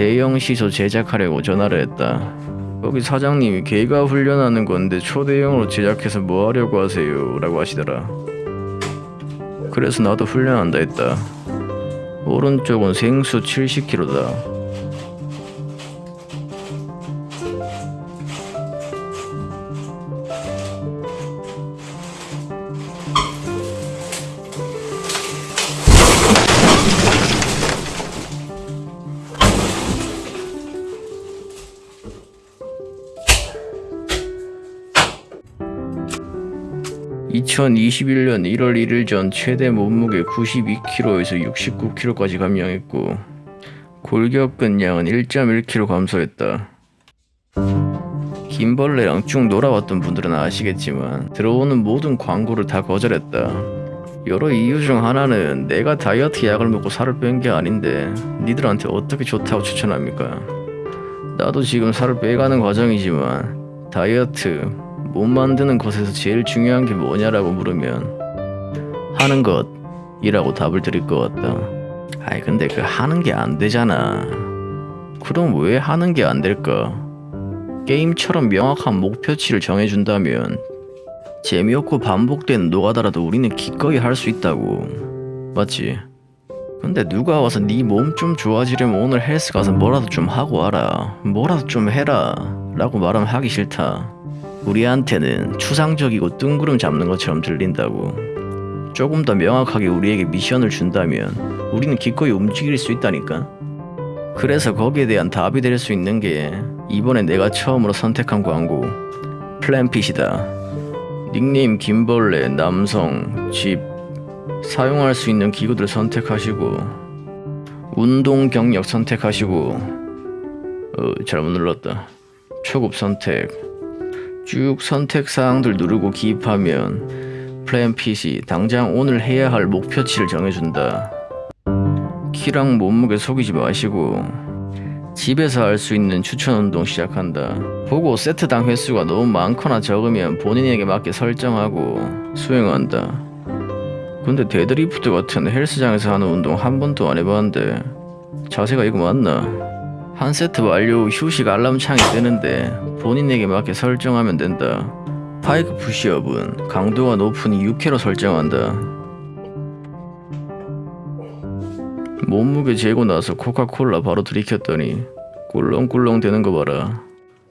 대형 시소 제작하려고 전화를 했다. 거기 사장님이 걔가 훈련하는 건데 초대형으로 제작해서 뭐 하려고 하세요? 라고 하시더라. 그래서 나도 훈련한다 했다. 오른쪽은 생수 70kg다. (2021년 1월 1일 전 최대 몸무게 92kg에서 69kg까지 감량했고 골격근 양은 1.1kg 감소했다. 김벌레랑 쭉 놀아왔던 분들은 아시겠지만 들어오는 모든 광고를 다 거절했다. 여러 이유 중 하나는 내가 다이어트 약을 먹고 살을 뺀 게 아닌데 니들한테 어떻게 좋다고 추천합니까? 나도 지금 살을 빼가는 과정이지만 다이어트 몸 만드는 것에서 제일 중요한 게 뭐냐라고 물으면 하는 것이라고 답을 드릴 것 같다. 아이 근데 그 하는 게 안 되잖아. 그럼 왜 하는 게 안 될까? 게임처럼 명확한 목표치를 정해준다면 재미없고 반복되는 노가다라도 우리는 기꺼이 할 수 있다고. 맞지? 근데 누가 와서 네 몸 좀 좋아지려면 오늘 헬스 가서 뭐라도 좀 하고 와라. 뭐라도 좀 해라. 라고 말하면 하기 싫다. 우리한테는 추상적이고 뜬구름 잡는 것처럼 들린다고. 조금 더 명확하게 우리에게 미션을 준다면 우리는 기꺼이 움직일 수 있다니까. 그래서 거기에 대한 답이 될 수 있는 게 이번에 내가 처음으로 선택한 광고 플랜핏이다. 닉네임 김벌레 남성 집 사용할 수 있는 기구들 선택하시고 운동 경력 선택하시고 어 잘못 눌렀다 초급 선택 쭉 선택 사항들 누르고 기입하면 플랜 핏이 당장 오늘 해야 할 목표치를 정해준다 키랑 몸무게 속이지 마시고 집에서 할 수 있는 추천 운동 시작한다. 보고 세트당 횟수가 너무 많거나 적으면 본인에게 맞게 설정하고 수행한다. 근데 데드리프트 같은 헬스장에서 하는 운동 한 번도 안 해봤는데 자세가 이거 맞나? 한 세트 완료 후 휴식 알람 창이 뜨는데 본인에게 맞게 설정하면 된다. pike push-up은 강도가 높으니 6회로 설정한다. 몸무게 재고 나서 코카콜라 바로 들이켰더니 꿀렁꿀렁대는 거 봐라.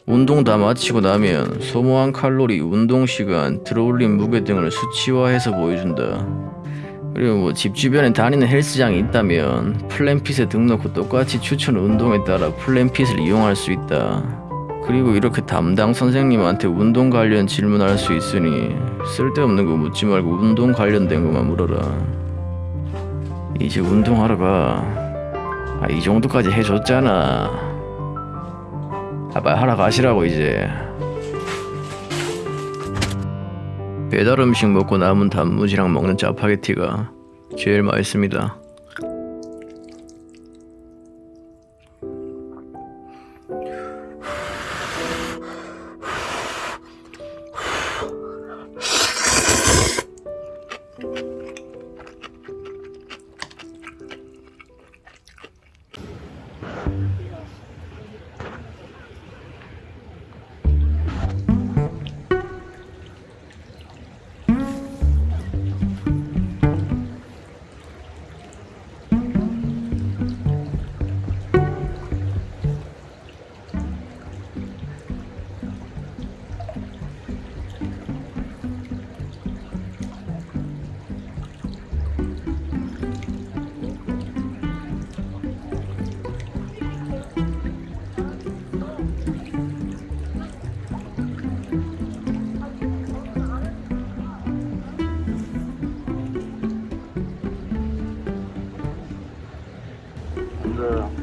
운동 다 마치고 나면 소모한 칼로리, 운동 시간, 들어올린 무게 등을 수치화해서 보여준다. 그리고 뭐 집 주변에 다니는 헬스장이 있다면 플랜핏에 등록 후 똑같이 추천 운동에 따라 플랜핏을 이용할 수 있다. 그리고 이렇게 담당 선생님한테 운동 관련 질문할 수 있으니 쓸데없는 거 묻지 말고 운동 관련된 것만 물어라. 이제 운동하러 가. 아, 이 정도까지 해줬잖아. 아, 빨리 하러 가시라고 이제. 배달 음식 먹고 남은 단무지랑 먹는 짜파게티가 제일 맛있습니다. 근데